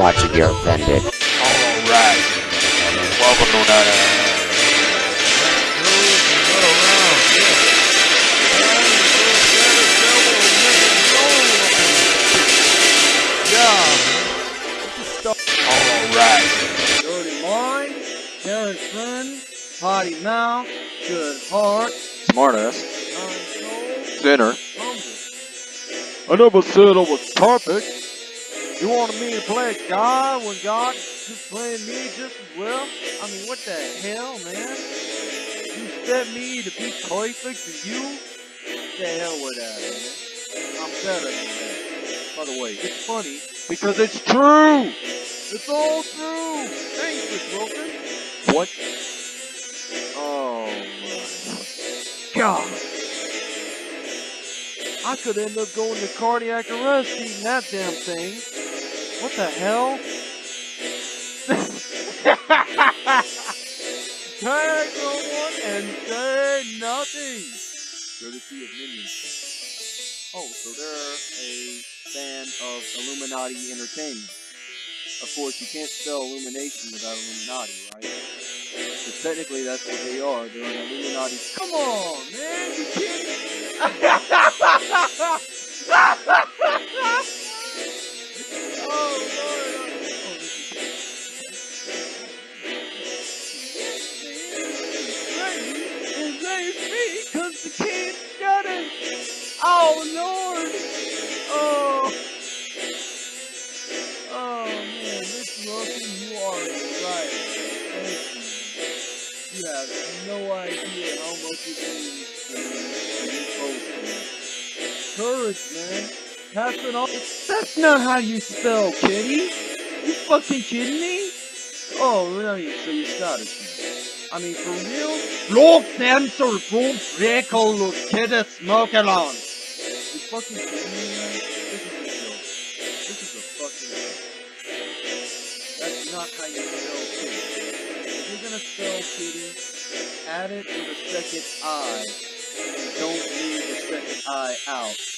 watching You're Offended. Alright. Welcome to another. Alright. Dirty mind, caring friend, potty mouth, good heart, Smartass. kind soul, Sinner. humble. I never said I was perfect. You wanted me to play God when God just playing me just as well? I mean, what the hell, man? You set me to be perfect for you? The hell with that, man. I'm better than that. By the way, it's funny because it's true. It's all true. Thanks, Miss Wilson. What? Oh my God. I could end up going to cardiac arrest eating that damn thing. What the hell? Tag someone and say nothing. Courtesy of Minions. Oh, so they're a fan of Illuminati Entertainment. Of course, you can't spell illumination without Illuminati, right? But technically, that's what they are. They're an Illuminati. Come on, man, you kidding? Post man. Pass it on. That's not how you spell kitty. You fucking kidding me? Oh, really? So you're Scottish. I mean, for real? Look, sensor, boom, freckle, look, kid, smoking on. You fucking kidding me, man? This is a joke. This is a fucking joke. That's not how you spell kitty. If you're gonna spell kitty, add it with a second I. Don't leave the second I out.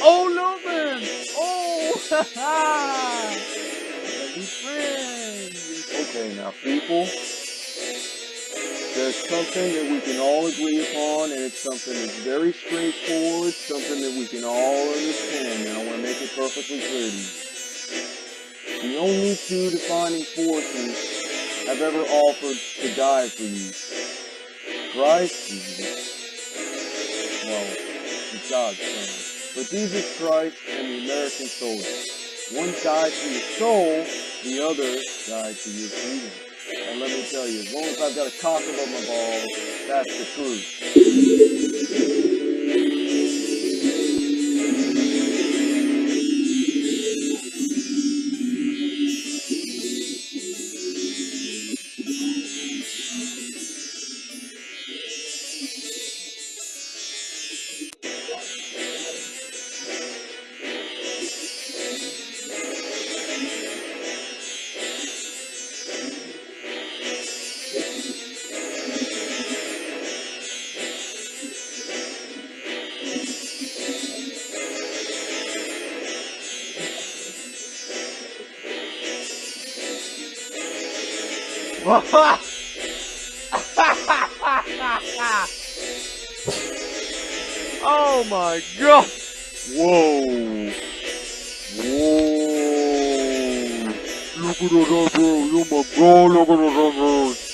Oh, Logan! Oh, ha ha! New friend. Okay, now people, there's something that we can all agree upon, and it's something that's very straightforward, something that we can all understand, and I want to make it perfectly clear to you. The only two defining forces have ever offered to die for you. Christ Jesus. Well, God's son. But Jesus Christ and the American soldier. One died for your soul, the other died for your freedom. And let me tell you, as long as I've got a cock above my balls, that's the truth. oh my god! Whoa! Whoa! Look at that, bro! Oh my god! Look at that, bro!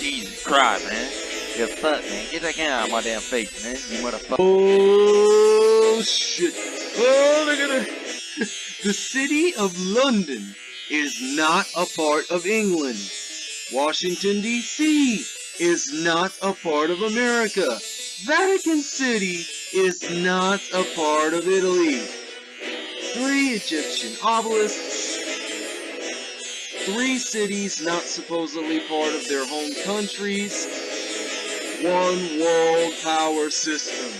Jesus Christ, man. The fuck, man. Get that out my damn face, man. You motherfucker. Oh shit! Oh, look at it. The city of London is not a part of England. Washington, D.C. is not a part of America. Vatican City is not a part of Italy. Three Egyptian obelisks. Three cities not supposedly part of their home countries. One world power system.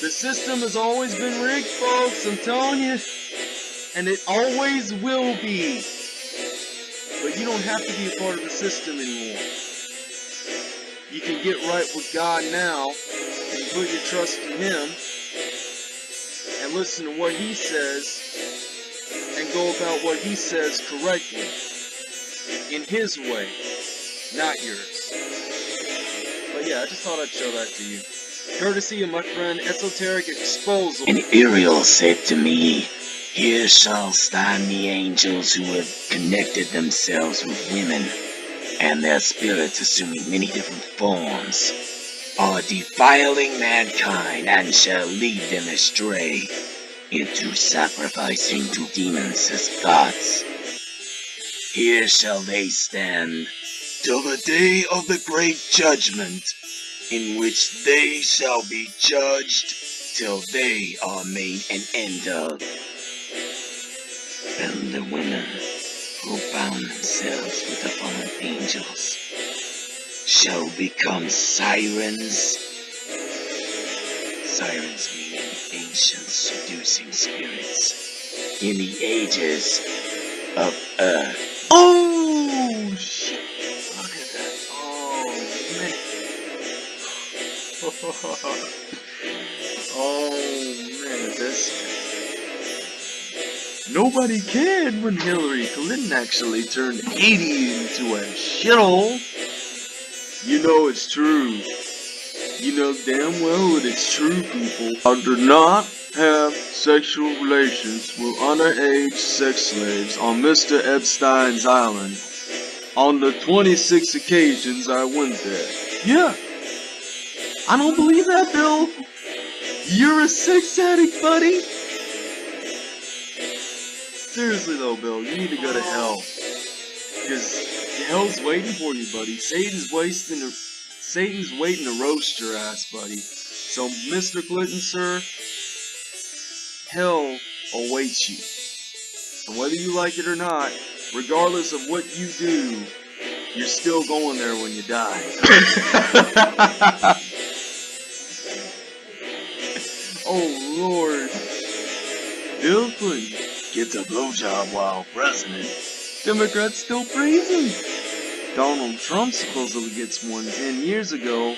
The system has always been rigged, folks, I'm telling you. And it always will be. But you don't have to be a part of the system anymore. You can get right with God now and put your trust in Him and listen to what He says go about what He says correctly in His way, not yours. But yeah, I just thought I'd show that to you. Courtesy of my friend Esoteric Exposal. And Uriel said to me, Here shall stand the angels who have connected themselves with women, and their spirits assuming many different forms, are defiling mankind and shall lead them astray into sacrificing to demons as gods. Here shall they stand till the day of the great judgment, in which they shall be judged till they are made an end of. And the women who bound themselves with the fallen angels shall become sirens. Sirens ancient seducing spirits in the ages of earth. Oh shit! Look at that! Oh man! oh man, this. Nobody cared when Hillary Clinton actually turned Haiti into a shithole. You know it's true. You know damn well it's true, people. I do not have sexual relations with underage sex slaves on Mr. Epstein's island on the 26 occasions I went there. Yeah. I don't believe that, Bill. You're a sex addict, buddy. Seriously though, Bill, you need to go to hell. Because hell's waiting for you, buddy. Satan's wasting to, Satan's waiting to roast your ass, buddy. So, Mr. Clinton, sir, hell awaits you. And whether you like it or not, regardless of what you do, you're still going there when you die. oh Lord. Bill Clinton gets a blowjob while president. Democrats still praise him. Donald Trump supposedly gets one 10 years ago.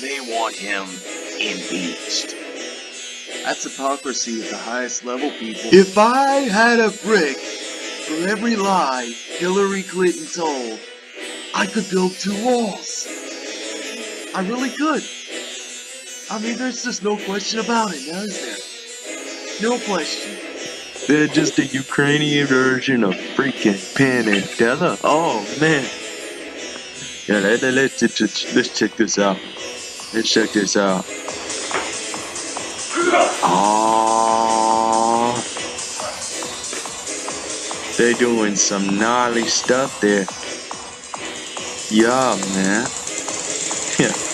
They want him impeached. That's hypocrisy at the highest level, people. If I had a brick for every lie Hillary Clinton told, I could build two walls. I really could. I mean, there's just no question about it, now is there? No question. They're just a Ukrainian version of freaking Penn and Teller. Oh, man. Yeah, let, let, let's, let's, check this out. Let's check this out. Oh, they're doing some gnarly stuff there. Yeah, man. Yeah.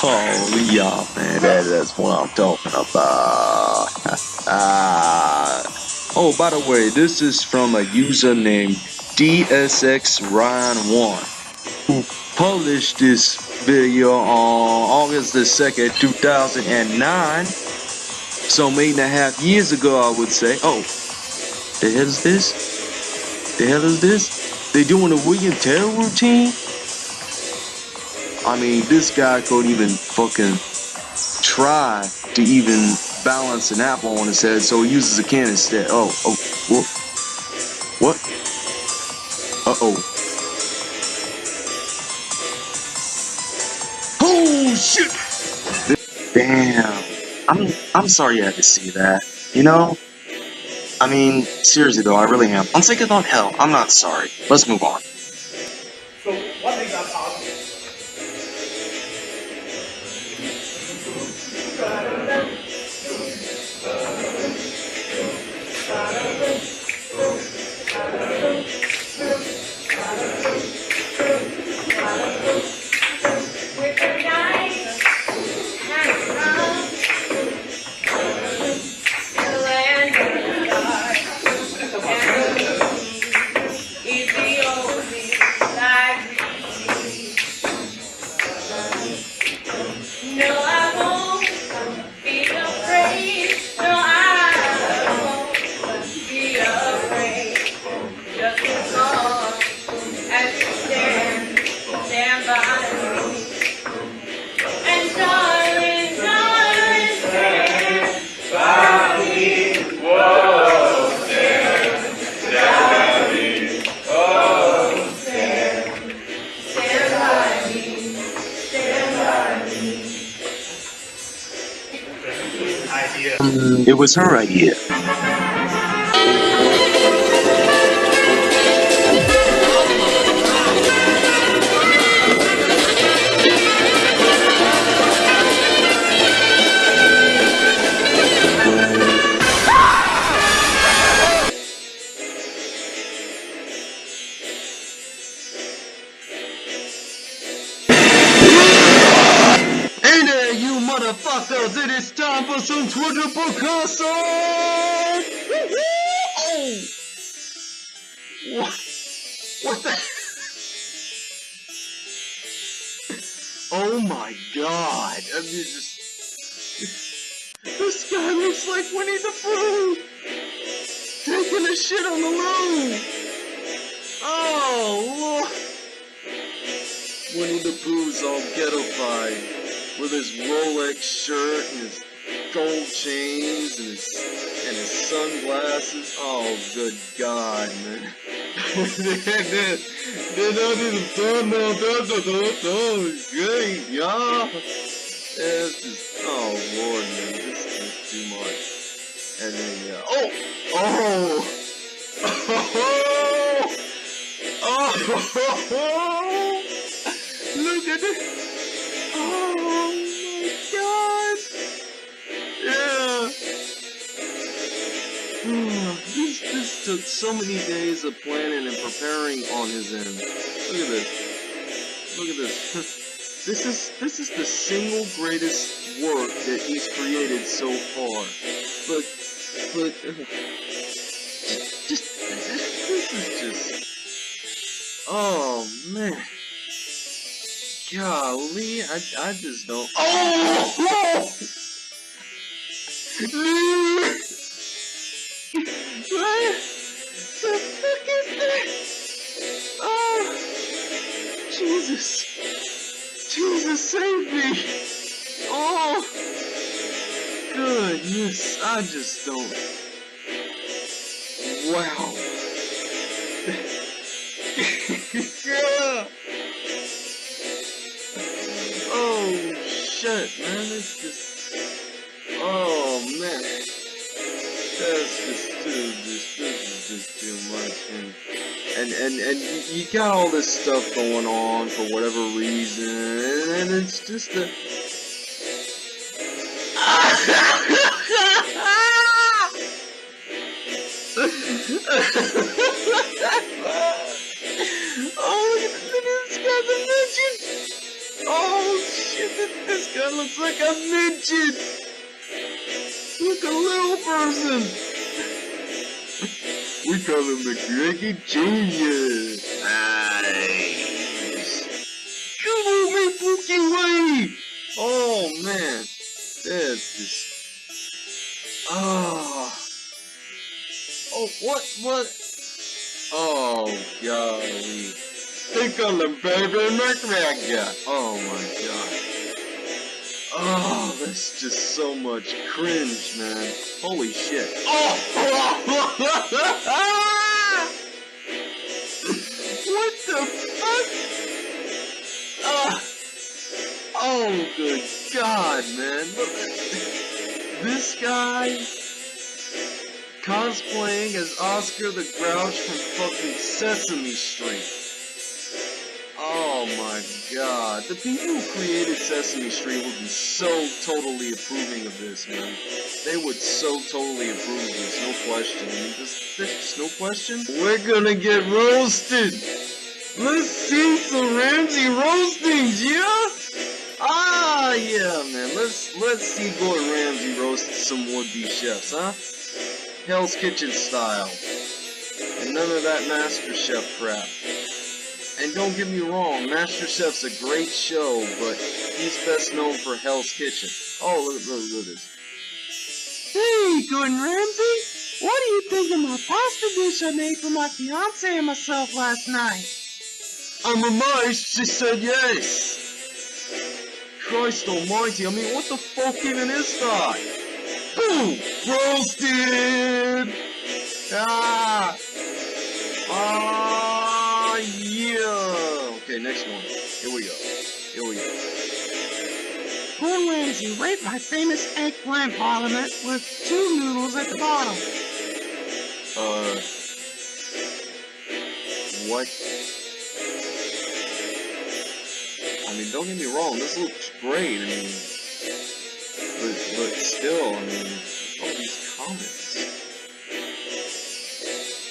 Oh, yeah, man. That, that's what I'm talking about. ah. Oh, by the way, this is from a user named DSX Ryan1 who published this video on August the 2nd, 2009. So eight and a half years ago, I would say. Oh, the hell is this? The hell is this? They doing a William Tell routine? I mean, this guy couldn't even fucking try to even balance an apple on his head, so he uses a can instead. Oh, oh, what? What? Uh-oh. Shit! Damn. I'm, I'm sorry you had to see that. You know? I mean, seriously though, I really am. I'm sick about hell. I'm not sorry. Let's move on. Was her idea. Winnie the Pooh's all ghettofied with his Rolex shirt and his gold chains and his and his sunglasses. Oh, good God, man! Great, yeah. It's just, oh Lord, man, this is too much. And then, yeah, oh, oh, oh, oh, look Oh my god! Yeah! this, this took so many days of planning and preparing on his end. Look at this. Look at this. This is this is the single greatest work that he's created so far. But but uh, just, just this is just oh man. Golly, I, I just don't. Oh! oh! what the fuck is that? Oh, Jesus. Jesus, save me. Oh, goodness, I just don't. Wow. Man, it's just. Oh man, that's just too. Just this is just too much, and and and and you, got all this stuff going on for whatever reason, and it's just a. Oh shit, this, guy looks like a midget! Look, a little person! we call him McGregor Jr. Nice! Come on, man, Pookie Way! Oh man, that's just... Oh... Oh, what, what? Oh, golly. Call him Baby McGregor. Oh my god. Oh, that's just so much cringe, man. Holy shit. Oh! what the fuck? Ah. Oh, good god, man. This guy cosplaying as Oscar the Grouch from fucking Sesame Street. The people who created Sesame Street would be so totally approving of this, man. They would so totally approve of this, no question. There's, there's just no question. We're gonna get roasted! Let's see some Ramsay roastings, yeah? Ah, yeah, man. Let's let's see Gordon Ramsay roast some would-be chefs, huh? Hell's Kitchen style. And none of that Master Chef crap. And don't get me wrong, Master Chef's a great show, but he's best known for Hell's Kitchen. Oh, look, look, look at this. Hey, Gordon Ramsay! What do you think of my pasta dish I made for my fiance and myself last night? I'm amazed she said yes. Christ almighty, I mean, what the fuck even is that? Boom! Roasted! Ah! Ah, Okay, next one. Here we go. Here we go. Gordon Ramsay rate my famous eggplant parliament with two noodles at the bottom? Uh, what? I mean, don't get me wrong, this looks great. I mean, but but still, I mean, all these comments,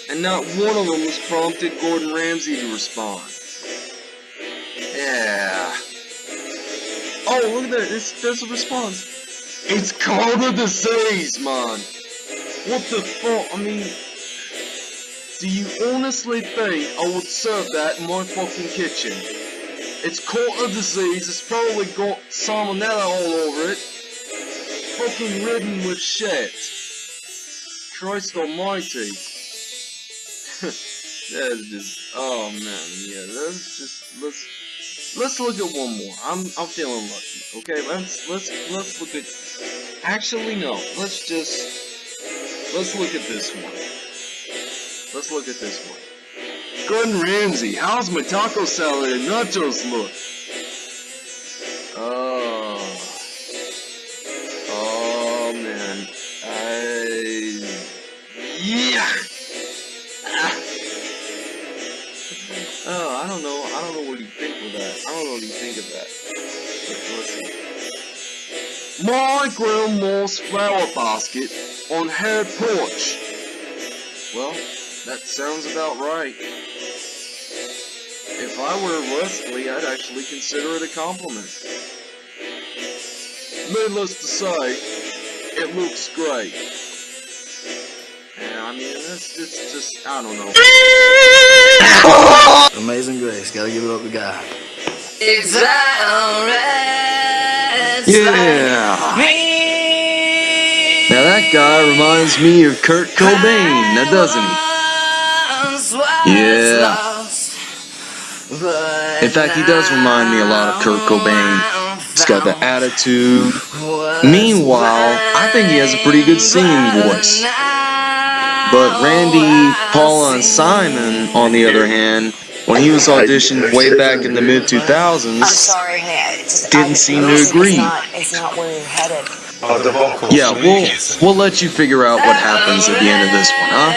and not one of them was prompted Gordon Ramsay to respond. Oh, look at that! It's, there's a response. It's called a disease, man. What the fuck? I mean, do you honestly think I would serve that in my fucking kitchen? It's caught a disease, it's probably got salmonella all over it. Fucking ridden with shit. Christ almighty. That's just, oh man, yeah, let's just, let's, let's look at one more. I'm, I'm feeling lucky, okay? Let's, let's, let's look at, actually no, let's just, let's look at this one. Let's look at this one. Gordon Ramsay, how's my taco salad and nachos look? See. Flower basket on her porch. Well, that sounds about right. If I were Wesley, I'd actually consider it a compliment. Needless to say, it looks great. And I mean, it's, it's just, I don't know. Amazing Grace, gotta give it up to God. Yeah! Now that guy reminds me of Kurt Cobain, now doesn't he? Yeah. In fact, he does remind me a lot of Kurt Cobain. He's got the attitude. Meanwhile, I think he has a pretty good singing voice. But Randy, Paula, and Simon, on the other hand, when he was auditioned way back in the mid 2000s, sorry, hey, it's just, didn't I- seem to it's agree. Not, it's not where you're headed. Yeah, we'll we'll let you figure out what happens at the end of this one, huh?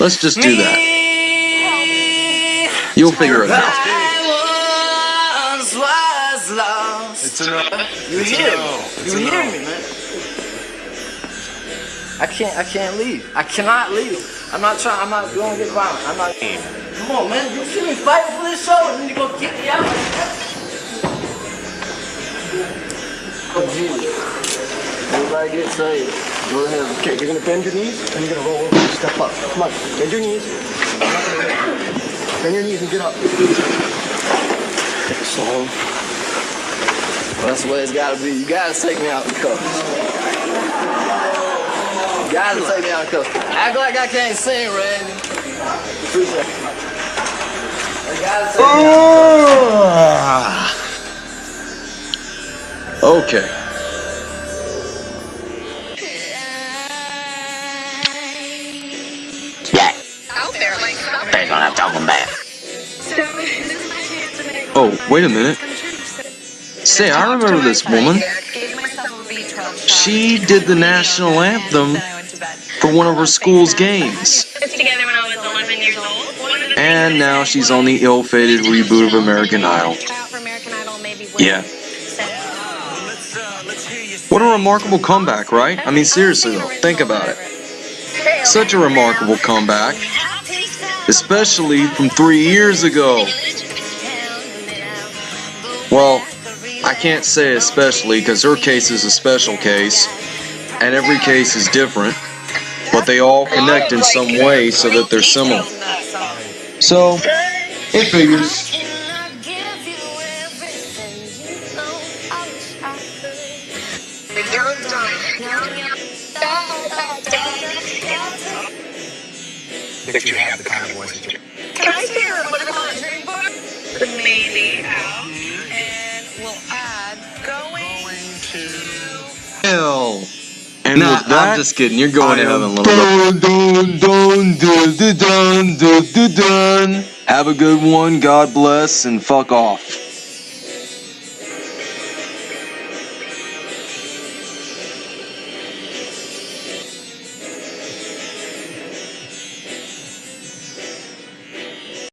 Let's just do that. You'll figure it out. It's enough. You're here. You're hearing me, man. I can't. I can't leave. I cannot leave. I'm not trying. I'm not going to get violent. I'm not. Come on, man. You see me fighting for this show, and then you go get me out. Oh, Jesus. Everybody get saved. Go ahead. Okay, you're gonna bend your knees and you're gonna roll over and step up. Come on, bend your knees. Bend your knees and get up. So, Well, that's the way it's gotta be. You gotta take me out in cuffs. You gotta take me out in cuffs. Act like I can't sing, Randy. Appreciate it. You gotta take me out. Okay. They're gonna have to back. Oh, wait a minute. Say, I remember this woman. Gave myself a B12 shot. She did the national anthem for one of her school's games. Put together when I was 11 years old. One of the And now she's on the ill-fated reboot of American Idol. Yeah. What a remarkable comeback, right? I mean, seriously though, think about it. Such a remarkable comeback, especially from three years ago. Well, I can't say especially because her case is a special case, and every case is different, but they all connect in some way so that they're similar. So, it figures. That you have the kind of voice that you Can I share a little conjuring book? Maybe out. And we'll add going to. Hell. And Nah, with that, I'm just kidding. You're going to I am heaven, little bro. Dun, dun, dun, dun, dun, dun, dun, dun. Have a good one. God bless, and fuck off.